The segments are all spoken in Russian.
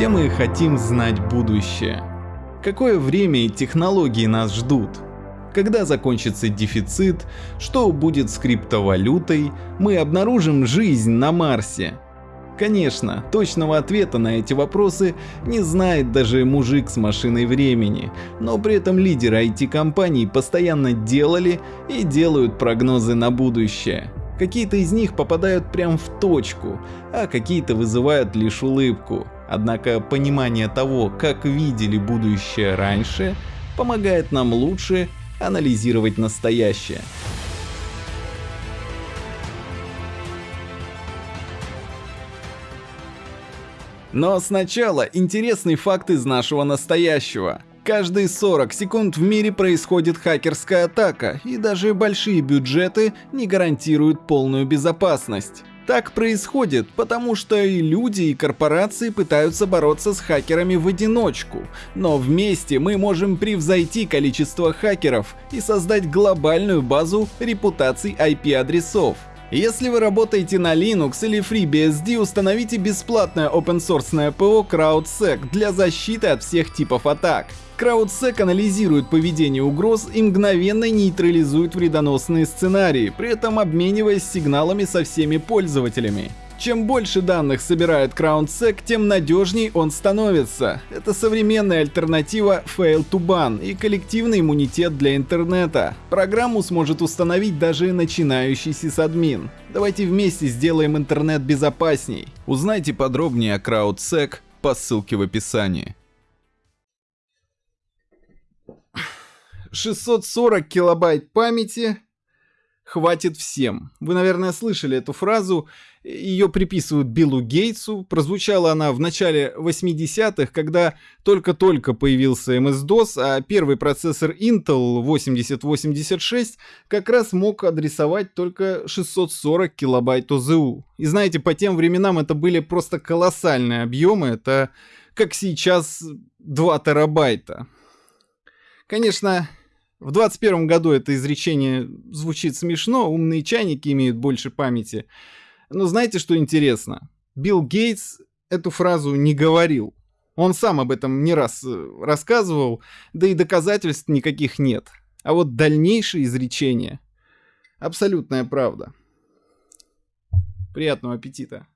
Все мы хотим знать будущее. Какое время и технологии нас ждут? Когда закончится дефицит? Что будет с криптовалютой? Мы обнаружим жизнь на Марсе? Конечно, точного ответа на эти вопросы не знает даже мужик с машиной времени, но при этом лидеры IT-компаний постоянно делали и делают прогнозы на будущее. Какие-то из них попадают прям в точку, а какие-то вызывают лишь улыбку. Однако понимание того, как видели будущее раньше, помогает нам лучше анализировать настоящее. Но сначала интересный факт из нашего настоящего. Каждые 40 секунд в мире происходит хакерская атака, и даже большие бюджеты не гарантируют полную безопасность. Так происходит, потому что и люди, и корпорации пытаются бороться с хакерами в одиночку. Но вместе мы можем превзойти количество хакеров и создать глобальную базу репутаций IP-адресов. Если вы работаете на Linux или FreeBSD, установите бесплатное open-source ПО CrowdSec для защиты от всех типов атак. CrowdSec анализирует поведение угроз и мгновенно нейтрализует вредоносные сценарии, при этом обмениваясь сигналами со всеми пользователями. Чем больше данных собирает CrownSec, тем надежней он становится. Это современная альтернатива Fail to Ban и коллективный иммунитет для интернета. Программу сможет установить даже начинающий сисадмин. Давайте вместе сделаем интернет безопасней. Узнайте подробнее о CrowdSec по ссылке в описании. 640 килобайт памяти хватит всем. Вы, наверное, слышали эту фразу. Ее приписывают Биллу Гейтсу. Прозвучала она в начале 80-х, когда только-только появился MS-DOS, а первый процессор Intel 8086 как раз мог адресовать только 640 килобайт ОЗУ. И знаете, по тем временам это были просто колоссальные объемы. Это как сейчас 2 терабайта. Конечно, в 21 году это изречение звучит смешно, умные чайники имеют больше памяти. Но знаете, что интересно? Билл Гейтс эту фразу не говорил. Он сам об этом не раз э, рассказывал, да и доказательств никаких нет. А вот дальнейшее изречение — абсолютная правда. Приятного аппетита!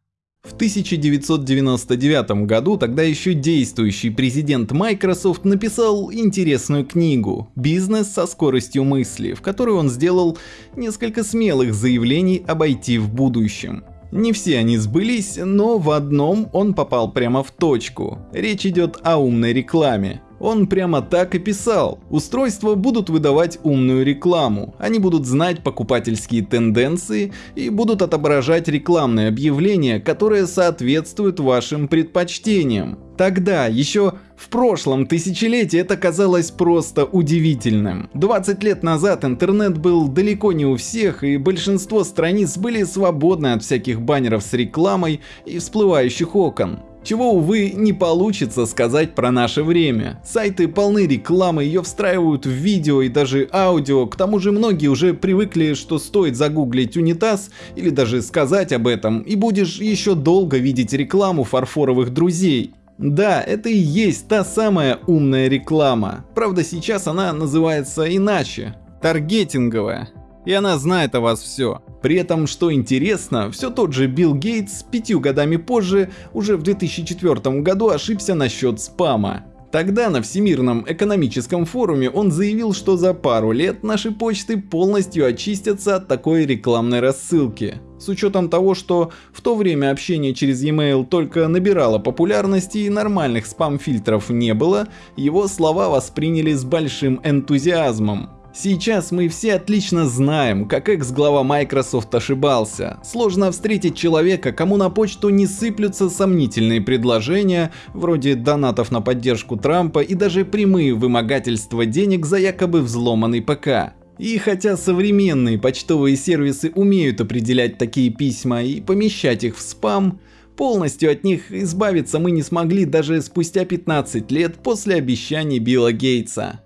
В 1999 году тогда еще действующий президент Microsoft написал интересную книгу «Бизнес со скоростью мысли», в которой он сделал несколько смелых заявлений об IT в будущем. Не все они сбылись, но в одном он попал прямо в точку. Речь идет о умной рекламе. Он прямо так и писал. Устройства будут выдавать умную рекламу. Они будут знать покупательские тенденции и будут отображать рекламные объявления, которые соответствуют вашим предпочтениям. Тогда, еще в прошлом тысячелетии это казалось просто удивительным. 20 лет назад интернет был далеко не у всех и большинство страниц были свободны от всяких баннеров с рекламой и всплывающих окон. Чего, увы, не получится сказать про наше время. Сайты полны рекламы, ее встраивают в видео и даже аудио, к тому же многие уже привыкли, что стоит загуглить унитаз или даже сказать об этом, и будешь еще долго видеть рекламу фарфоровых друзей. Да, это и есть та самая умная реклама. Правда сейчас она называется иначе. Таргетинговая и она знает о вас все. При этом, что интересно, все тот же Билл Гейтс пятью годами позже, уже в 2004 году ошибся насчет спама. Тогда на Всемирном экономическом форуме он заявил, что за пару лет наши почты полностью очистятся от такой рекламной рассылки. С учетом того, что в то время общение через e-mail только набирало популярности и нормальных спам-фильтров не было, его слова восприняли с большим энтузиазмом. Сейчас мы все отлично знаем, как экс-глава Microsoft ошибался. Сложно встретить человека, кому на почту не сыплются сомнительные предложения, вроде донатов на поддержку Трампа и даже прямые вымогательства денег за якобы взломанный ПК. И хотя современные почтовые сервисы умеют определять такие письма и помещать их в спам, полностью от них избавиться мы не смогли даже спустя 15 лет после обещаний Билла Гейтса.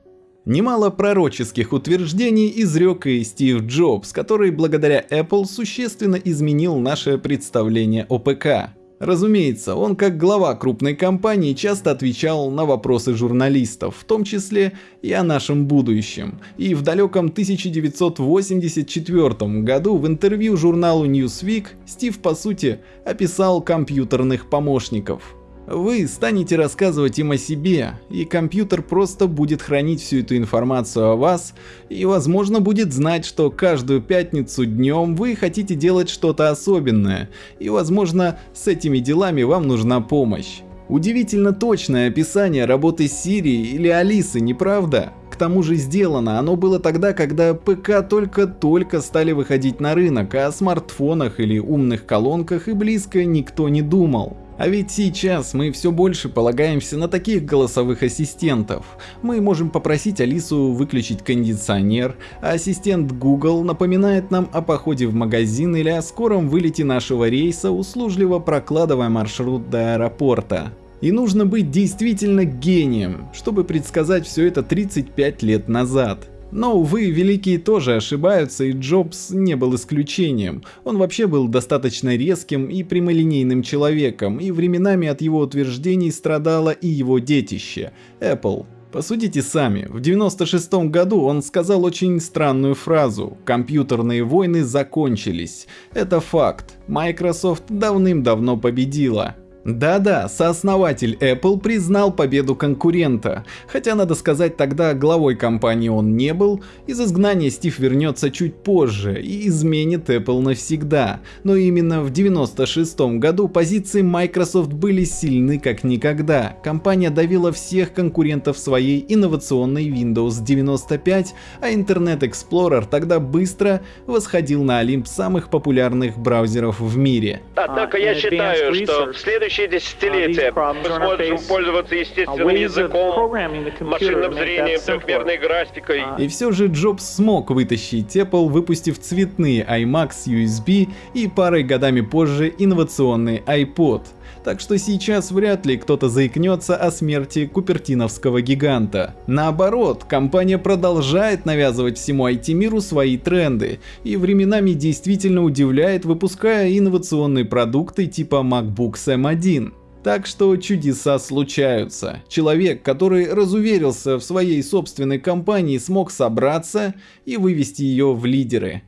Немало пророческих утверждений изрек и Стив Джобс, который благодаря Apple существенно изменил наше представление о ПК. Разумеется, он как глава крупной компании часто отвечал на вопросы журналистов, в том числе и о нашем будущем. И в далеком 1984 году в интервью журналу Newsweek Стив по сути описал компьютерных помощников. Вы станете рассказывать им о себе, и компьютер просто будет хранить всю эту информацию о вас, и возможно будет знать, что каждую пятницу днем вы хотите делать что-то особенное, и возможно с этими делами вам нужна помощь. Удивительно точное описание работы Сирии или Алисы, не правда? К тому же сделано оно было тогда, когда ПК только-только стали выходить на рынок, а о смартфонах или умных колонках и близко никто не думал. А ведь сейчас мы все больше полагаемся на таких голосовых ассистентов. Мы можем попросить Алису выключить кондиционер, а ассистент Google напоминает нам о походе в магазин или о скором вылете нашего рейса, услужливо прокладывая маршрут до аэропорта. И нужно быть действительно гением, чтобы предсказать все это 35 лет назад. Но, увы, великие тоже ошибаются, и Джобс не был исключением. Он вообще был достаточно резким и прямолинейным человеком, и временами от его утверждений страдало и его детище – Apple. Посудите сами, в 96 году он сказал очень странную фразу «Компьютерные войны закончились». Это факт, Microsoft давным-давно победила. Да-да, сооснователь Apple признал победу конкурента, хотя надо сказать тогда главой компании он не был, из изгнания Стив вернется чуть позже и изменит Apple навсегда, но именно в 96 году позиции Microsoft были сильны как никогда, компания давила всех конкурентов своей инновационной Windows 95, а Internet Explorer тогда быстро восходил на Олимп самых популярных браузеров в мире. Однако я считаю, что в следующем следующие десятилетия мы сможем пользоваться естественным языком, машинным зрением, трехмерной графикой. И все же Джобс смог вытащить Apple, выпустив цветные iMac с USB и парой годами позже инновационный iPod. Так что сейчас вряд ли кто-то заикнется о смерти купертиновского гиганта. Наоборот, компания продолжает навязывать всему IT-миру свои тренды и временами действительно удивляет, выпуская инновационные продукты типа MacBook M1. Так что чудеса случаются. Человек, который разуверился в своей собственной компании, смог собраться и вывести ее в лидеры.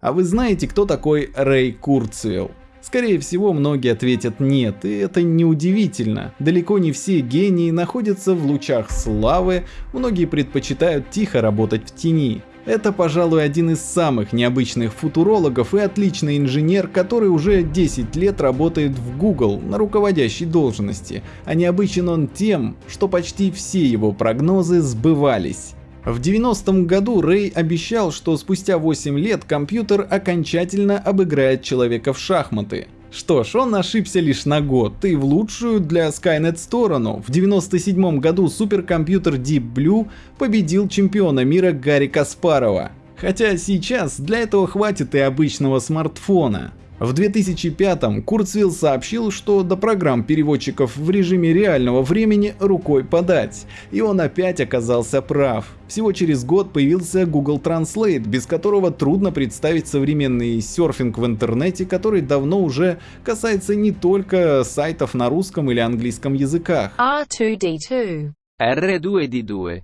А вы знаете, кто такой Рэй Курцвилл? Скорее всего, многие ответят нет, и это неудивительно. Далеко не все гении находятся в лучах славы, многие предпочитают тихо работать в тени. Это, пожалуй, один из самых необычных футурологов и отличный инженер, который уже 10 лет работает в Google на руководящей должности, а необычен он тем, что почти все его прогнозы сбывались. В 90-м году Рэй обещал, что спустя 8 лет компьютер окончательно обыграет человека в шахматы. Что ж, он ошибся лишь на год, и в лучшую для Skynet сторону. В 97 году суперкомпьютер Deep Blue победил чемпиона мира Гарри Каспарова. Хотя сейчас для этого хватит и обычного смартфона. В 2005-м Курцвилл сообщил, что до программ переводчиков в режиме реального времени рукой подать, и он опять оказался прав. Всего через год появился Google Translate, без которого трудно представить современный серфинг в интернете, который давно уже касается не только сайтов на русском или английском языках. R2D2. R2D2.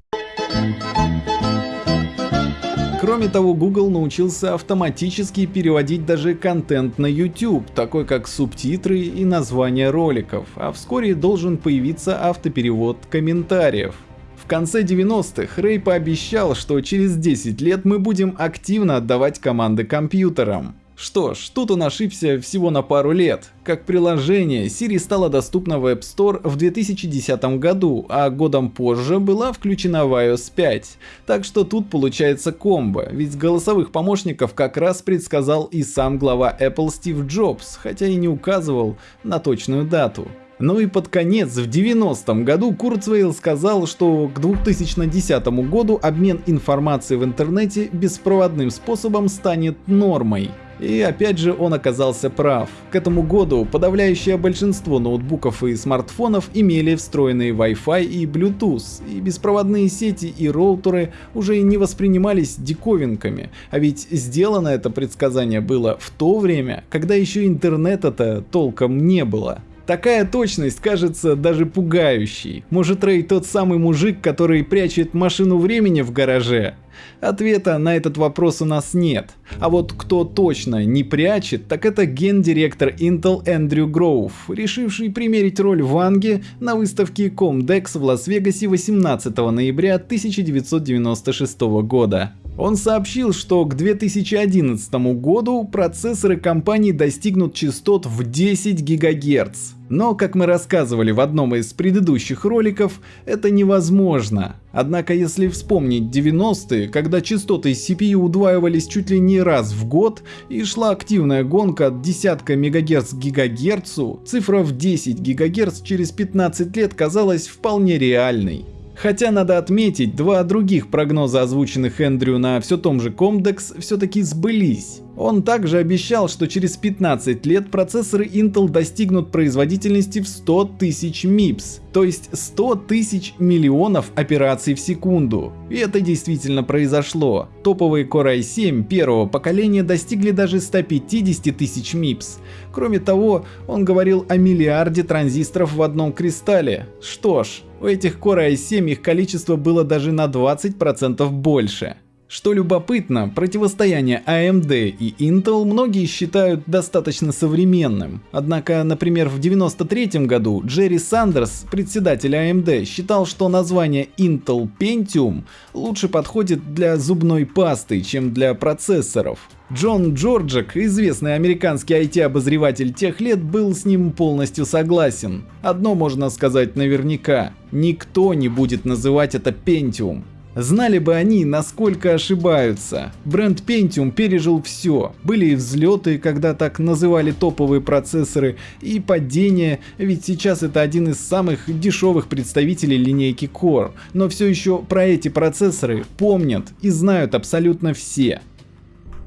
Кроме того, Google научился автоматически переводить даже контент на YouTube, такой как субтитры и названия роликов, а вскоре должен появиться автоперевод комментариев. В конце 90-х Рэй пообещал, что через 10 лет мы будем активно отдавать команды компьютерам. Что ж, тут он ошибся всего на пару лет. Как приложение, Siri стала доступна в App Store в 2010 году, а годом позже была включена в iOS 5. Так что тут получается комбо, ведь голосовых помощников как раз предсказал и сам глава Apple Стив Джобс, хотя и не указывал на точную дату. Ну и под конец, в 90-м году Курцвейл сказал, что к 2010 году обмен информацией в интернете беспроводным способом станет нормой. И опять же он оказался прав. К этому году подавляющее большинство ноутбуков и смартфонов имели встроенные Wi-Fi и Bluetooth, и беспроводные сети и роутеры уже не воспринимались диковинками, а ведь сделано это предсказание было в то время, когда еще интернета-то толком не было. Такая точность кажется даже пугающей. Может Рэй тот самый мужик, который прячет машину времени в гараже? Ответа на этот вопрос у нас нет. А вот кто точно не прячет, так это гендиректор Intel Эндрю Гроув, решивший примерить роль Ванги на выставке Comdex в Лас-Вегасе 18 ноября 1996 года. Он сообщил, что к 2011 году процессоры компании достигнут частот в 10 ГГц. Но, как мы рассказывали в одном из предыдущих роликов, это невозможно. Однако, если вспомнить 90-е, когда частоты CPU удваивались чуть ли не раз в год и шла активная гонка от десятка МГц к гигагерцу, цифра в 10 ГГц через 15 лет казалась вполне реальной. Хотя надо отметить, два других прогноза, озвученных Эндрю на все том же Comdex, все-таки сбылись. Он также обещал, что через 15 лет процессоры Intel достигнут производительности в 100 тысяч MIPS, то есть 100 тысяч миллионов операций в секунду. И это действительно произошло. Топовые Core i7 первого поколения достигли даже 150 тысяч MIPS. Кроме того, он говорил о миллиарде транзисторов в одном кристалле. Что ж, у этих Core i7 их количество было даже на 20% больше. Что любопытно, противостояние AMD и Intel многие считают достаточно современным. Однако, например, в 1993 году Джерри Сандерс, председатель AMD, считал, что название Intel Pentium лучше подходит для зубной пасты, чем для процессоров. Джон Джорджик, известный американский IT-обозреватель тех лет, был с ним полностью согласен. Одно можно сказать наверняка, никто не будет называть это Pentium. Знали бы они, насколько ошибаются. Бренд Pentium пережил все. Были и взлеты, когда так называли топовые процессоры, и падения, ведь сейчас это один из самых дешевых представителей линейки Core. Но все еще про эти процессоры помнят и знают абсолютно все.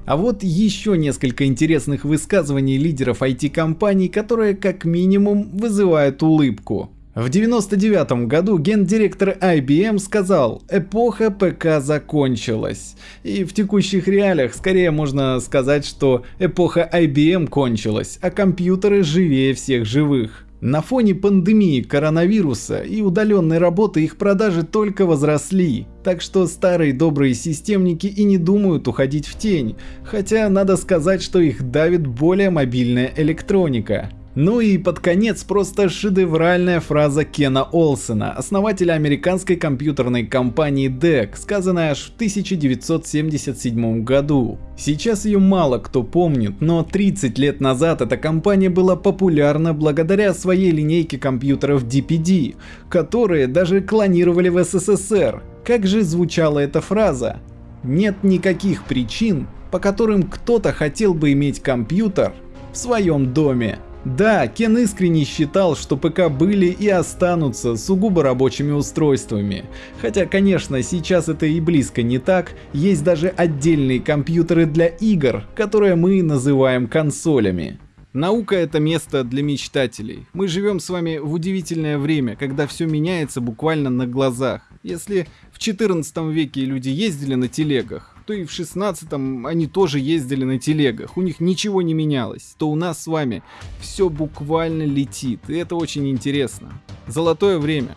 А вот еще несколько интересных высказываний лидеров IT-компаний, которые как минимум вызывают улыбку. В 1999 году гендиректор IBM сказал, эпоха ПК закончилась. И в текущих реалиях скорее можно сказать, что эпоха IBM кончилась, а компьютеры живее всех живых. На фоне пандемии коронавируса и удаленной работы их продажи только возросли, так что старые добрые системники и не думают уходить в тень, хотя надо сказать, что их давит более мобильная электроника. Ну и под конец просто шедевральная фраза Кена Олсена, основателя американской компьютерной компании DEC, сказанная аж в 1977 году. Сейчас ее мало кто помнит, но 30 лет назад эта компания была популярна благодаря своей линейке компьютеров DPD, которые даже клонировали в СССР. Как же звучала эта фраза? Нет никаких причин, по которым кто-то хотел бы иметь компьютер в своем доме. Да, Кен искренне считал, что ПК были и останутся сугубо рабочими устройствами. Хотя, конечно, сейчас это и близко не так, есть даже отдельные компьютеры для игр, которые мы называем консолями. Наука это место для мечтателей. Мы живем с вами в удивительное время, когда все меняется буквально на глазах. Если в 14 веке люди ездили на телегах, то и в 16-м они тоже ездили на телегах, у них ничего не менялось, то у нас с вами все буквально летит, и это очень интересно. Золотое время.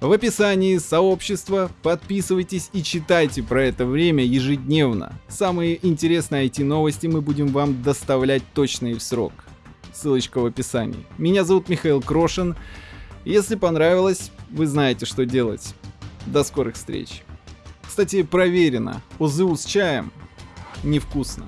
В описании сообщества подписывайтесь и читайте про это время ежедневно. Самые интересные IT-новости мы будем вам доставлять точно и в срок. Ссылочка в описании. Меня зовут Михаил Крошин. Если понравилось, вы знаете, что делать. До скорых встреч. Кстати, проверено. УЗУ с чаем невкусно.